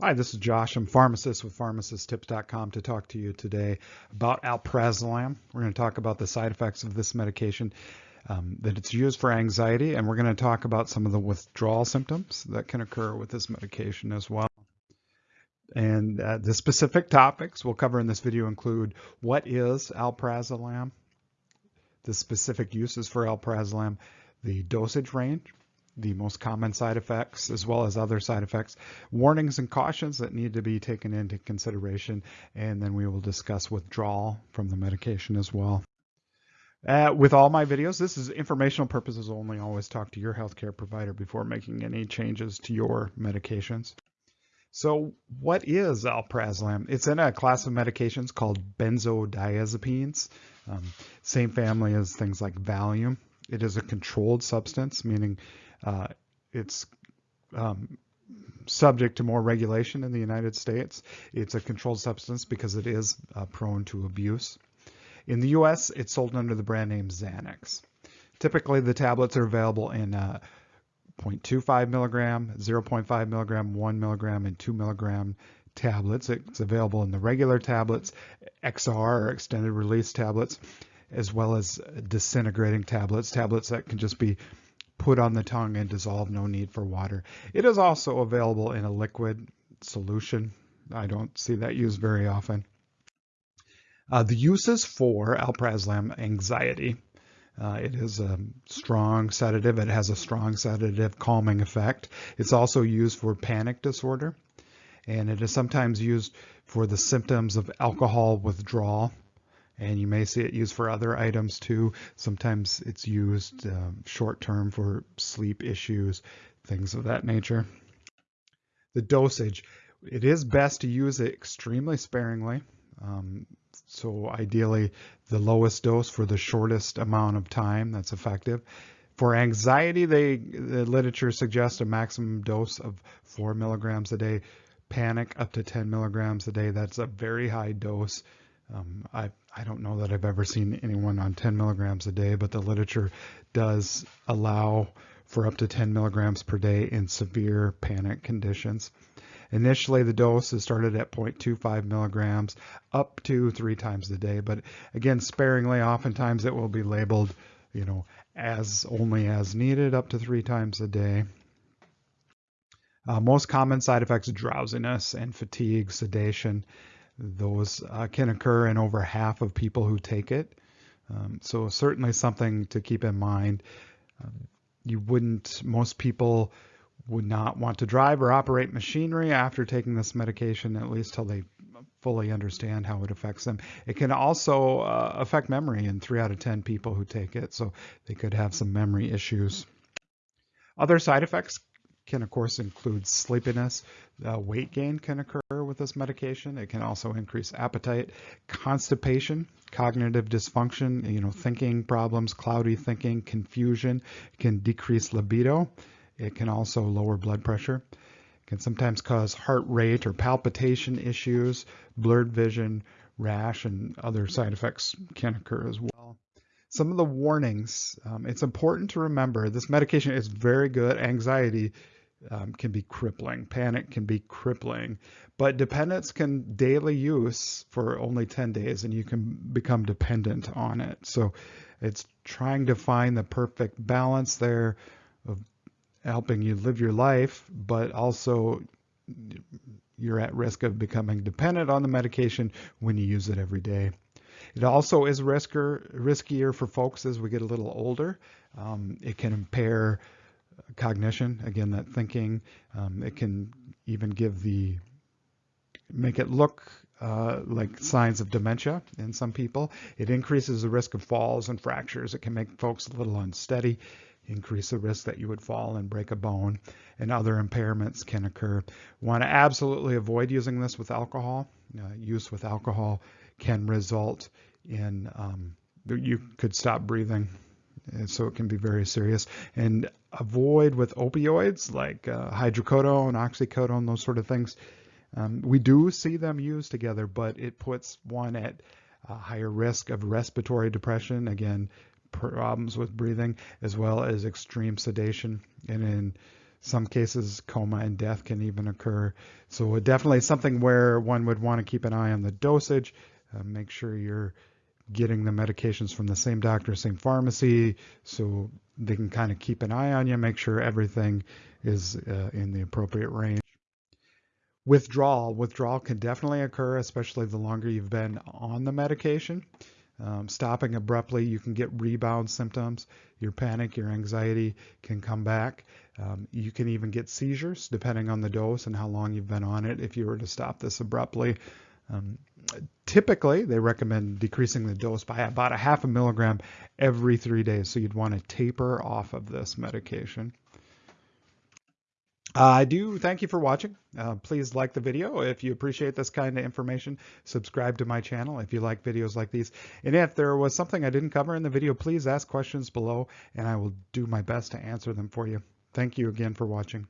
Hi, this is Josh. I'm pharmacist with pharmacisttips.com to talk to you today about alprazolam. We're going to talk about the side effects of this medication, um, that it's used for anxiety, and we're going to talk about some of the withdrawal symptoms that can occur with this medication as well. And uh, the specific topics we'll cover in this video include what is alprazolam, the specific uses for alprazolam, the dosage range, the most common side effects as well as other side effects, warnings and cautions that need to be taken into consideration, and then we will discuss withdrawal from the medication as well. Uh, with all my videos, this is informational purposes only. Always talk to your healthcare provider before making any changes to your medications. So what is alprazolam? It's in a class of medications called benzodiazepines, um, same family as things like Valium. It is a controlled substance, meaning uh, it's um, subject to more regulation in the United States. It's a controlled substance because it is uh, prone to abuse. In the US, it's sold under the brand name Xanax. Typically, the tablets are available in uh, 0.25 milligram, 0.5 milligram, 1 milligram, and 2 milligram tablets. It's available in the regular tablets, XR or extended release tablets, as well as disintegrating tablets, tablets that can just be put on the tongue and dissolve, no need for water. It is also available in a liquid solution. I don't see that used very often. Uh, the uses for alprazolam anxiety. Uh, it is a strong sedative. It has a strong sedative calming effect. It's also used for panic disorder, and it is sometimes used for the symptoms of alcohol withdrawal and you may see it used for other items too. Sometimes it's used um, short term for sleep issues, things of that nature. The dosage, it is best to use it extremely sparingly. Um, so ideally the lowest dose for the shortest amount of time that's effective. For anxiety, they, the literature suggests a maximum dose of four milligrams a day. Panic up to 10 milligrams a day. That's a very high dose. Um, I, I don't know that I've ever seen anyone on 10 milligrams a day, but the literature does allow for up to 10 milligrams per day in severe panic conditions. Initially, the dose is started at 0.25 milligrams up to three times a day, but again, sparingly, oftentimes it will be labeled, you know, as only as needed up to three times a day. Uh, most common side effects, drowsiness and fatigue, sedation, those uh, can occur in over half of people who take it. Um, so certainly something to keep in mind. Um, you wouldn't, most people would not want to drive or operate machinery after taking this medication, at least till they fully understand how it affects them. It can also uh, affect memory in three out of 10 people who take it, so they could have some memory issues. Other side effects can of course include sleepiness. Uh, weight gain can occur with this medication. It can also increase appetite, constipation, cognitive dysfunction, you know, thinking problems, cloudy thinking, confusion. It can decrease libido. It can also lower blood pressure. It can sometimes cause heart rate or palpitation issues, blurred vision, rash, and other side effects can occur as well some of the warnings. Um, it's important to remember this medication is very good. Anxiety um, can be crippling. Panic can be crippling. But dependence can daily use for only 10 days and you can become dependent on it. So it's trying to find the perfect balance there of helping you live your life, but also you're at risk of becoming dependent on the medication when you use it every day. It also is risker, riskier for folks as we get a little older. Um, it can impair cognition, again, that thinking. Um, it can even give the, make it look uh, like signs of dementia in some people. It increases the risk of falls and fractures. It can make folks a little unsteady, increase the risk that you would fall and break a bone, and other impairments can occur. Want to absolutely avoid using this with alcohol. Uh, use with alcohol can result in um, you could stop breathing and so it can be very serious. And avoid with opioids like uh, hydrocodone, oxycodone, those sort of things. Um, we do see them used together, but it puts one at a higher risk of respiratory depression, again, problems with breathing, as well as extreme sedation. And in Some cases, coma and death can even occur. So definitely something where one would want to keep an eye on the dosage. Uh, make sure you're getting the medications from the same doctor, same pharmacy, so they can kind of keep an eye on you, make sure everything is uh, in the appropriate range. Withdrawal. Withdrawal can definitely occur, especially the longer you've been on the medication. Um, stopping abruptly, you can get rebound symptoms. Your panic, your anxiety can come back. Um, you can even get seizures depending on the dose and how long you've been on it if you were to stop this abruptly. Um, typically, they recommend decreasing the dose by about a half a milligram every three days. So you'd want to taper off of this medication. Uh, I do thank you for watching. Uh, please like the video if you appreciate this kind of information. Subscribe to my channel if you like videos like these. And if there was something I didn't cover in the video, please ask questions below and I will do my best to answer them for you. Thank you again for watching.